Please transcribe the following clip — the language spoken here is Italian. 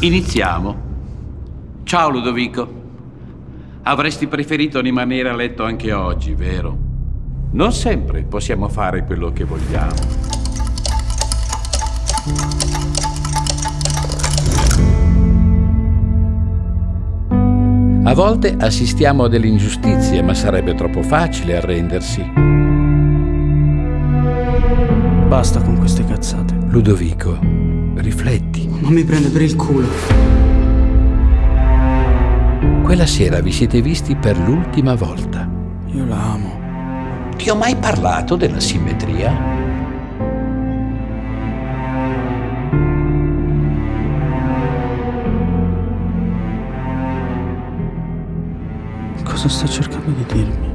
Iniziamo. Ciao Ludovico. Avresti preferito rimanere a letto anche oggi, vero? Non sempre possiamo fare quello che vogliamo. A volte assistiamo a delle ingiustizie, ma sarebbe troppo facile arrendersi. Basta con queste cazzate. Ludovico, rifletti. Non mi prende per il culo. Quella sera vi siete visti per l'ultima volta. Io la amo. Ti ho mai parlato della simmetria? Cosa sta cercando di dirmi?